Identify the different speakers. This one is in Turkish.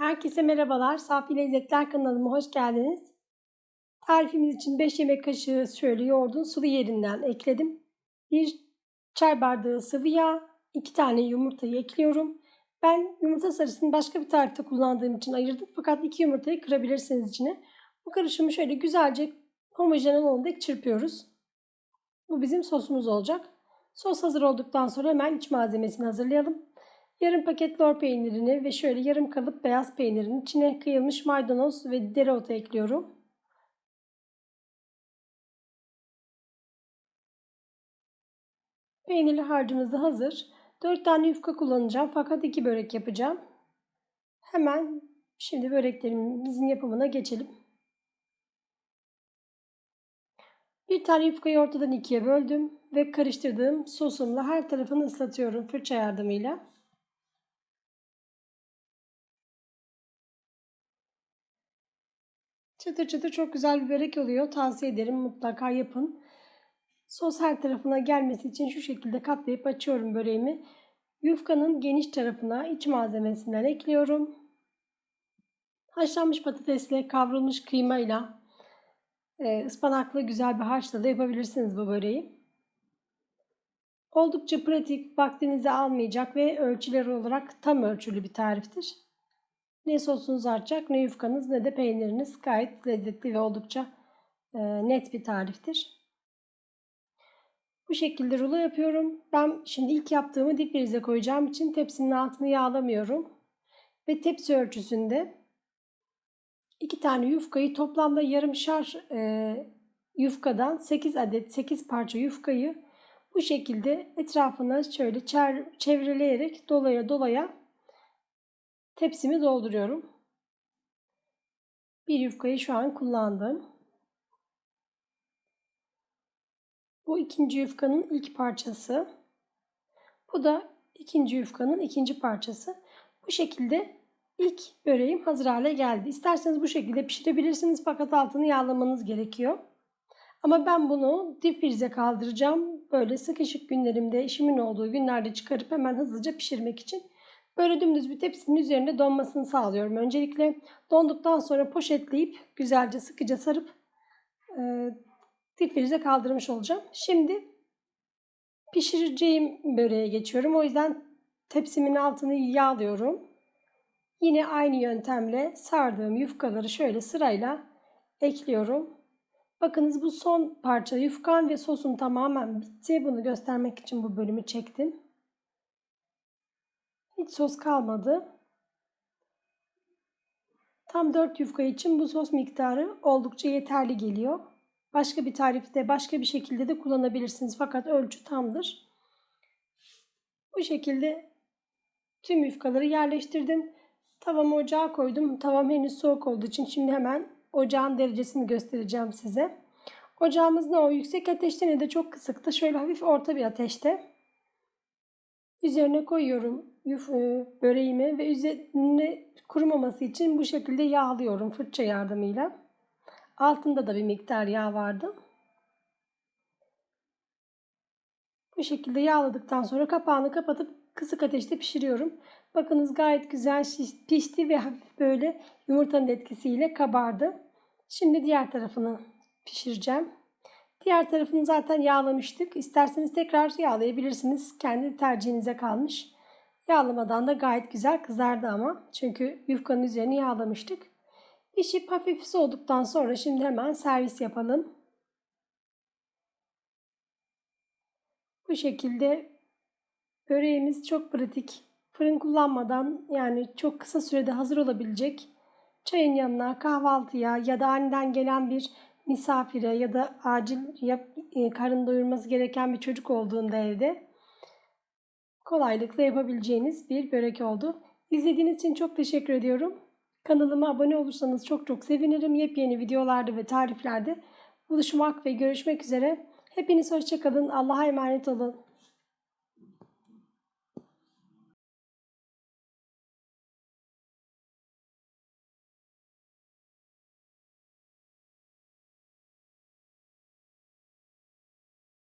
Speaker 1: Herkese merhabalar. Safi Lezzetler kanalıma hoş geldiniz. Tarifimiz için 5 yemek kaşığı şöyle yoğurdun sıvı yerinden ekledim. 1 çay bardağı sıvı yağ, 2 tane yumurtayı ekliyorum. Ben yumurta sarısını başka bir tarifte kullandığım için ayırdım. Fakat 2 yumurtayı kırabilirsiniz içine. Bu karışımı şöyle güzelce homojen olana çırpıyoruz. Bu bizim sosumuz olacak. Sos hazır olduktan sonra hemen iç malzemesini hazırlayalım. Yarım paket lor peynirini ve şöyle yarım kalıp beyaz peynirin içine kıyılmış maydanoz ve dereotu ekliyorum. Peynirli harcımız da hazır. 4 tane yufka kullanacağım fakat 2 börek yapacağım. Hemen şimdi böreklerimizin yapımına geçelim. Bir tane yufkayı ortadan ikiye böldüm ve karıştırdığım sosumla her tarafını ıslatıyorum fırça yardımıyla. Çıtır çıtır çok güzel bir börek oluyor. Tavsiye ederim mutlaka yapın. Sos her tarafına gelmesi için şu şekilde katlayıp açıyorum böreğimi. Yufkanın geniş tarafına iç malzemesinden ekliyorum. Haşlanmış patatesle kavrulmuş kıymayla e, ıspanaklı güzel bir harçla da yapabilirsiniz bu böreği. Oldukça pratik, vaktinizi almayacak ve ölçüler olarak tam ölçülü bir tariftir. Ne sosunuz artacak ne yufkanız ne de peyniriniz gayet lezzetli ve oldukça e, net bir tariftir. Bu şekilde rulo yapıyorum. Ben şimdi ilk yaptığımı dip frize koyacağım için tepsinin altını yağlamıyorum. Ve tepsi ölçüsünde iki tane yufkayı toplamda yarım şar e, yufkadan 8 adet 8 parça yufkayı bu şekilde etrafına şöyle çevreleyerek dolaya dolaya Tepsimi dolduruyorum. Bir yufkayı şu an kullandım. Bu ikinci yufkanın ilk parçası. Bu da ikinci yufkanın ikinci parçası. Bu şekilde ilk böreğim hazır hale geldi. İsterseniz bu şekilde pişirebilirsiniz fakat altını yağlamanız gerekiyor. Ama ben bunu dip frize kaldıracağım. Böyle sıkışık günlerimde, işimin olduğu günlerde çıkarıp hemen hızlıca pişirmek için Böyle dümdüz bir tepsinin üzerinde donmasını sağlıyorum. Öncelikle donduktan sonra poşetleyip güzelce sıkıca sarıp e, difrize kaldırmış olacağım. Şimdi pişireceğim böreğe geçiyorum. O yüzden tepsimin altını yağlıyorum. Yine aynı yöntemle sardığım yufkaları şöyle sırayla ekliyorum. Bakınız bu son parça yufkan ve sosum tamamen bitti. Bunu göstermek için bu bölümü çektim. Hiç sos kalmadı. Tam 4 yufka için bu sos miktarı oldukça yeterli geliyor. Başka bir tarifte başka bir şekilde de kullanabilirsiniz fakat ölçü tamdır. Bu şekilde tüm yufkaları yerleştirdim. Tavamı ocağa koydum. Tavam henüz soğuk olduğu için şimdi hemen ocağın derecesini göstereceğim size. Ocağımız ne o yüksek ateşte ne de çok kısıkta. Şöyle hafif orta bir ateşte. Üzerine koyuyorum yuf, e, böreğimi ve üzerine kurumaması için bu şekilde yağlıyorum fırça yardımıyla. Altında da bir miktar yağ vardı. Bu şekilde yağladıktan sonra kapağını kapatıp kısık ateşte pişiriyorum. Bakınız gayet güzel pişti ve hafif böyle yumurtanın etkisiyle kabardı. Şimdi diğer tarafını pişireceğim. Diğer tarafını zaten yağlamıştık. İsterseniz tekrar yağlayabilirsiniz. Kendi tercihinize kalmış. Yağlamadan da gayet güzel kızardı ama. Çünkü yufkanın üzerini yağlamıştık. Pişip hafif soğuduktan sonra şimdi hemen servis yapalım. Bu şekilde böreğimiz çok pratik. Fırın kullanmadan yani çok kısa sürede hazır olabilecek. Çayın yanına, kahvaltıya ya da aniden gelen bir misafire ya da acil yap, e, karın doyurması gereken bir çocuk olduğunda evde kolaylıkla yapabileceğiniz bir börek oldu. İzlediğiniz için çok teşekkür ediyorum. Kanalıma abone olursanız çok çok sevinirim. Yepyeni videolarda ve tariflerde buluşmak ve görüşmek üzere. Hepiniz hoşçakalın. Allah'a emanet olun.